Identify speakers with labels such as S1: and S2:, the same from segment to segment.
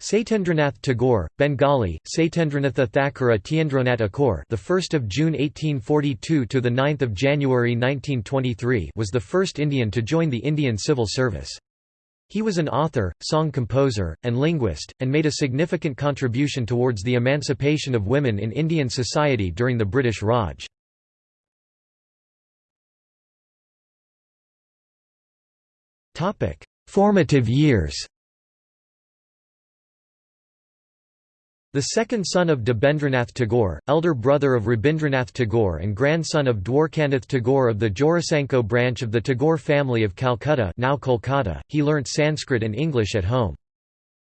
S1: Satyendranath Tagore, Bengali, Satyendranatha Thakura Tiendranath Akor, the 1st of June 1842 to the 9th of January 1923, was the first Indian to join the Indian Civil Service. He was an author, song composer, and linguist, and made a significant contribution towards the emancipation of women in Indian society during the British Raj. Formative years The second son of Debendranath Tagore, elder brother of Rabindranath Tagore and grandson of Dwarkanath Tagore of the Jorasanko branch of the Tagore family of Calcutta now Kolkata, he learnt Sanskrit and English at home.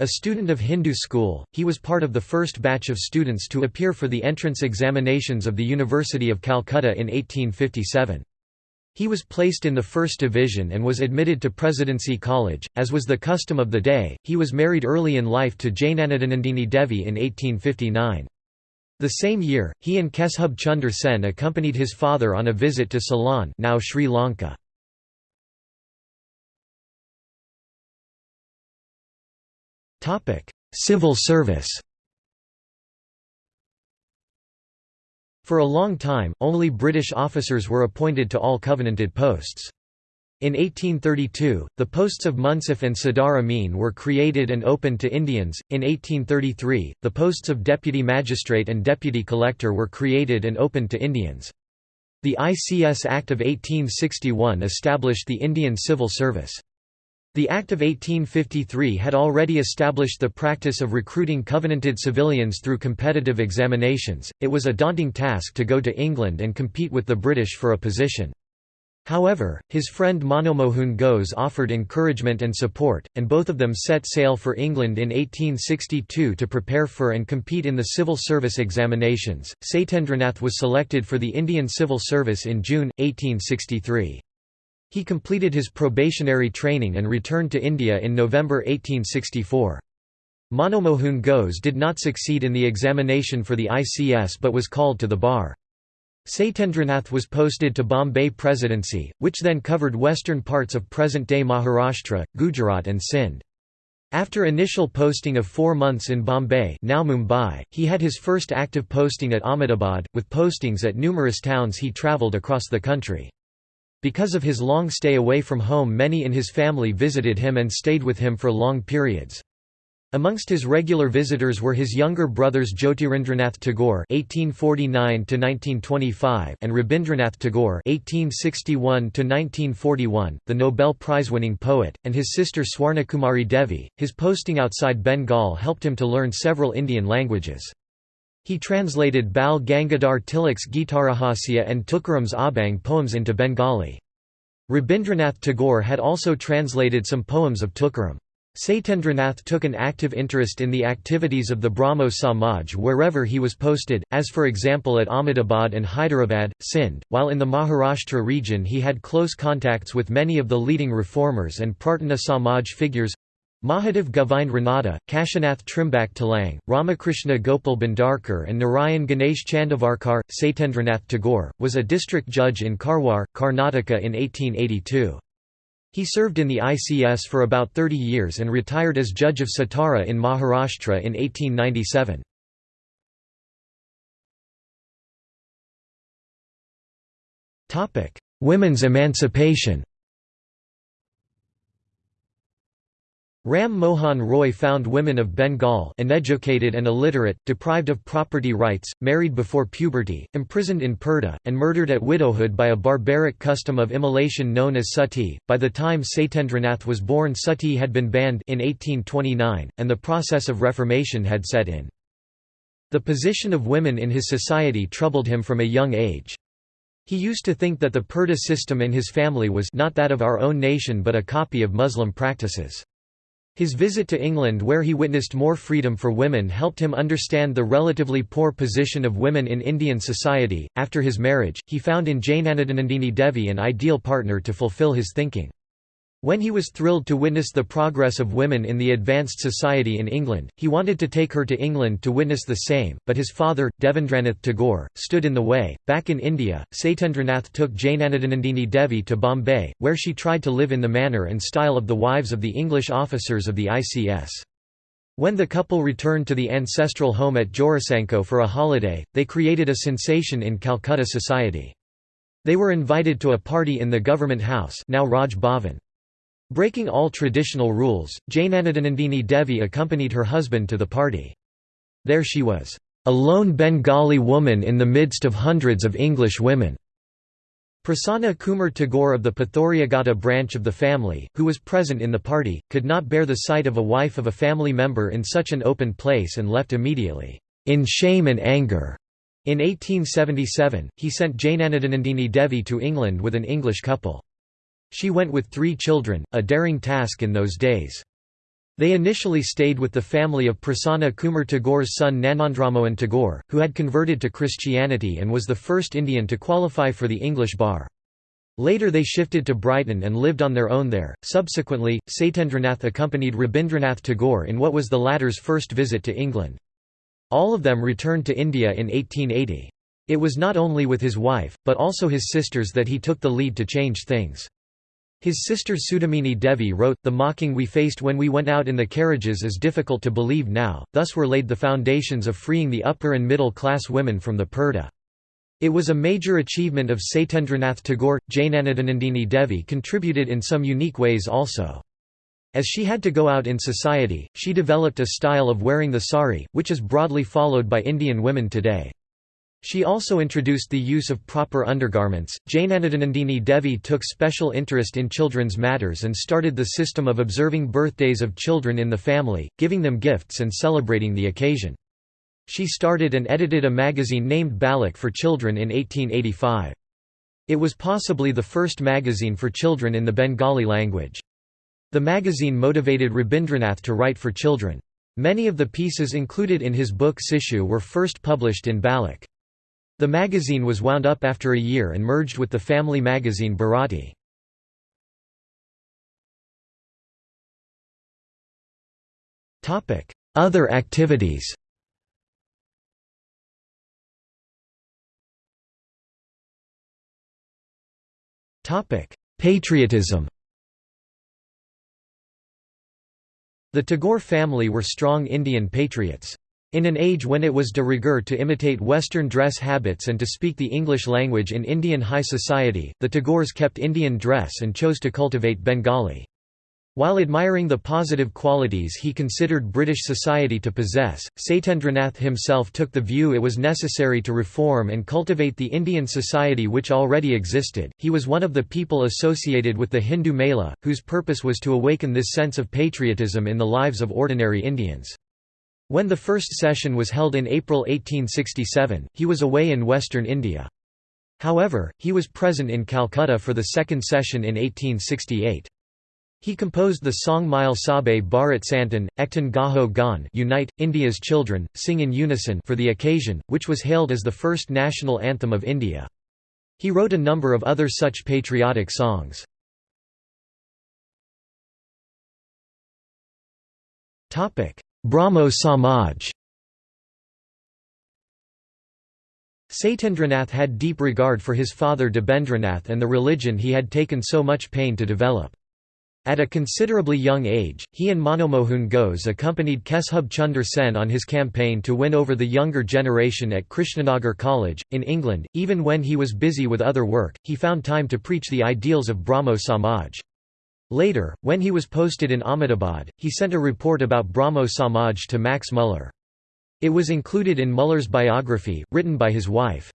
S1: A student of Hindu school, he was part of the first batch of students to appear for the entrance examinations of the University of Calcutta in 1857. He was placed in the First Division and was admitted to Presidency College, as was the custom of the day. He was married early in life to Jainanadanandini Devi in 1859. The same year, he and Keshub Chunder Sen accompanied his father on a visit to Ceylon now Sri Lanka. Civil service For a long time, only British officers were appointed to all Covenanted posts. In 1832, the posts of Munsif and Sadar Amin were created and opened to Indians. In 1833, the posts of Deputy Magistrate and Deputy Collector were created and opened to Indians. The ICS Act of 1861 established the Indian Civil Service. The Act of 1853 had already established the practice of recruiting Covenanted civilians through competitive examinations. It was a daunting task to go to England and compete with the British for a position. However, his friend Manomohun Ghose offered encouragement and support, and both of them set sail for England in 1862 to prepare for and compete in the civil service examinations. Satyendranath was selected for the Indian Civil Service in June, 1863. He completed his probationary training and returned to India in November 1864. Manomohun Ghose did not succeed in the examination for the ICS but was called to the bar. Satyendranath was posted to Bombay Presidency, which then covered western parts of present-day Maharashtra, Gujarat and Sindh. After initial posting of four months in Bombay now Mumbai, he had his first active posting at Ahmedabad, with postings at numerous towns he travelled across the country. Because of his long stay away from home many in his family visited him and stayed with him for long periods. Amongst his regular visitors were his younger brothers Jyotirindranath Tagore (1849–1925) and Rabindranath Tagore (1861–1941), the Nobel Prize-winning poet, and his sister Swarnakumari Devi. His posting outside Bengal helped him to learn several Indian languages. He translated Bal Gangadhar Tilak's Gitarahasya and Tukaram's Abhang poems into Bengali. Rabindranath Tagore had also translated some poems of Tukaram. Satyendranath took an active interest in the activities of the Brahmo Samaj wherever he was posted, as for example at Ahmedabad and Hyderabad, Sindh. While in the Maharashtra region, he had close contacts with many of the leading reformers and Prarthana Samaj figures Mahadev Govind Ranade, Kashinath Trimbak Telang, Ramakrishna Gopal Bhandarkar and Narayan Ganesh Chandavarkar. Satyendranath Tagore, was a district judge in Karwar, Karnataka in 1882. He served in the ICS for about 30 years and retired as judge of Satara in Maharashtra in 1897. Women's emancipation Ram Mohan Roy found women of Bengal uneducated and illiterate, deprived of property rights, married before puberty, imprisoned in purdah, and murdered at widowhood by a barbaric custom of immolation known as sati. By the time Satyendranath was born sati had been banned in 1829, and the process of reformation had set in. The position of women in his society troubled him from a young age. He used to think that the purdah system in his family was not that of our own nation but a copy of Muslim practices. His visit to England where he witnessed more freedom for women helped him understand the relatively poor position of women in Indian society. After his marriage, he found in Jainanadanandini Devi an ideal partner to fulfill his thinking. When he was thrilled to witness the progress of women in the advanced society in England, he wanted to take her to England to witness the same, but his father, Devendranath Tagore, stood in the way. Back in India, Satyendranath took Jainanadanandini Devi to Bombay, where she tried to live in the manner and style of the wives of the English officers of the ICS. When the couple returned to the ancestral home at Jorasanko for a holiday, they created a sensation in Calcutta society. They were invited to a party in the government house now Raj Bhavan. Breaking all traditional rules, Jainanadanandini Devi accompanied her husband to the party. There she was, "...a lone Bengali woman in the midst of hundreds of English women." Prasanna Kumar Tagore of the Pathuriaghata branch of the family, who was present in the party, could not bear the sight of a wife of a family member in such an open place and left immediately, in shame and anger. In 1877, he sent Jainanadanandini Devi to England with an English couple. She went with three children, a daring task in those days. They initially stayed with the family of Prasanna Kumar Tagore's son Gnanendramohan Tagore, who had converted to Christianity and was the first Indian to qualify for the English bar. Later they shifted to Brighton and lived on their own there. Subsequently, Satyendranath accompanied Rabindranath Tagore in what was the latter's first visit to England. All of them returned to India in 1880. It was not only with his wife, but also his sisters that he took the lead to change things. His sister Saudamini Devi wrote, The mocking we faced when we went out in the carriages is difficult to believe now, thus were laid the foundations of freeing the upper and middle class women from the purdah. It was a major achievement of Satyendranath Tagore. Jainanadanandini Devi contributed in some unique ways also. As she had to go out in society, she developed a style of wearing the sari, which is broadly followed by Indian women today. She also introduced the use of proper undergarments. Jainanadanandini Devi took special interest in children's matters and started the system of observing birthdays of children in the family, giving them gifts and celebrating the occasion. She started and edited a magazine named Balak for Children in 1885. It was possibly the first magazine for children in the Bengali language. The magazine motivated Rabindranath to write for children. Many of the pieces included in his book Sishu were first published in Balak. The magazine was wound up after a year and merged with the family magazine Bharati. Other activities Patriotism The Tagore family were strong Indian patriots. In an age when it was de rigueur to imitate Western dress habits and to speak the English language in Indian high society, the Tagores kept Indian dress and chose to cultivate Bengali. While admiring the positive qualities he considered British society to possess, Satyendranath himself took the view it was necessary to reform and cultivate the Indian society which already existed. He was one of the people associated with the Hindu Mela, whose purpose was to awaken this sense of patriotism in the lives of ordinary Indians. When the first session was held in April 1867, he was away in western India. However, he was present in Calcutta for the second session in 1868. He composed the song Mile Sabe Bharat Santan, Ektan Gaho Gan Unite, India's Children, Sing in Unison for the occasion, which was hailed as the first national anthem of India. He wrote a number of other such patriotic songs. Brahmo Samaj Satyendranath had deep regard for his father Debendranath and the religion he had taken so much pain to develop. At a considerably young age, he and Manomohun Ghose accompanied Keshub Chunder Sen on his campaign to win over the younger generation at Krishnanagar College, in England. Even when he was busy with other work, he found time to preach the ideals of Brahmo Samaj. Later, when he was posted in Ahmedabad, he sent a report about Brahmo Samaj to Max Muller. It was included in Muller's biography, written by his wife.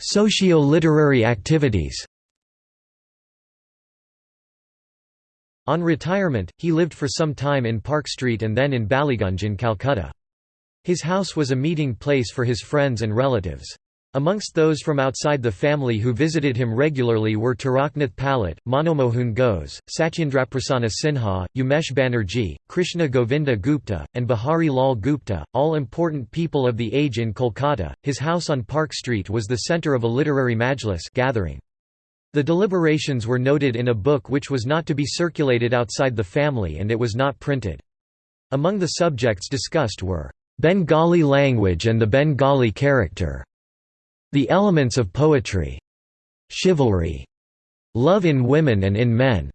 S1: Socio-literary activities On retirement, he lived for some time in Park Street and then in Ballygunge in Calcutta. His house was a meeting place for his friends and relatives. Amongst those from outside the family who visited him regularly were Taraknath Palit, Manomohun Ghose, Satyendraprasanna Sinha, Umesh Banerjee, Krishna Govinda Gupta, and Bihari Lal Gupta, all important people of the age in Kolkata. His house on Park Street was the centre of a literary majlis gathering. The deliberations were noted in a book which was not to be circulated outside the family and it was not printed. Among the subjects discussed were, "...Bengali language and the Bengali character", the elements of poetry, chivalry, love in women and in men.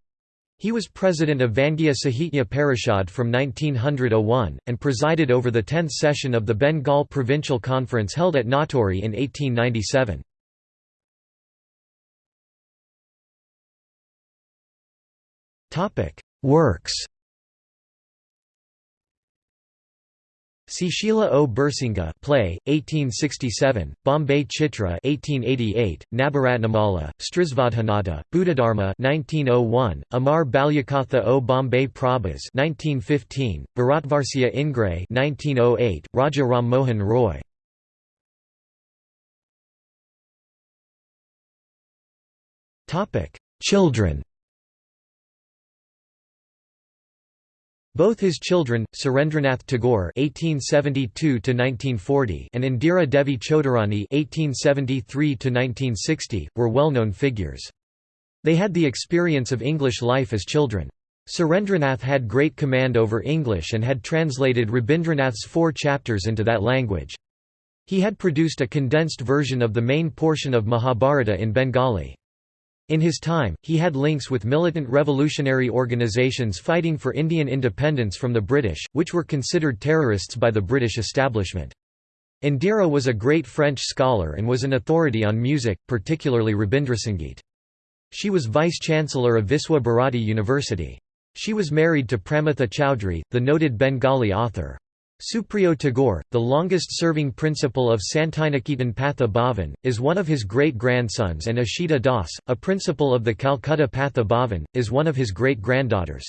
S1: He was president of Bangiya Sahitya Parishad from 1901, and presided over the 10th session of the Bengal Provincial Conference held at Natore in 1897. Works Sushila O. Bursinga play, 1867, Bombay Chitra 1888, Nabaratnamala, Strisvadhanata, Buddhadharma 1901, Amar Balyakatha O. Bombay Prabhas 1915, Bharatvarsya Ingray 1908, Raja Mohan Roy Children Both his children, Surendranath Tagore (1872–1940) and Indira Devi Choudharani (1873–1960), were well-known figures. They had the experience of English life as children. Surendranath had great command over English and had translated Rabindranath's four chapters into that language. He had produced a condensed version of the main portion of Mahabharata in Bengali. In his time, he had links with militant revolutionary organizations fighting for Indian independence from the British, which were considered terrorists by the British establishment. Indira was a great French scholar and was an authority on music, particularly Rabindrasangeet. She was vice-chancellor of Viswa Bharati University. She was married to Pramatha Chowdhury, the noted Bengali author. Supriyo Tagore, the longest-serving principal of Santiniketan Patha Bhavan, is one of his great-grandsons and Ashita Das, a principal of the Calcutta Patha Bhavan, is one of his great-granddaughters.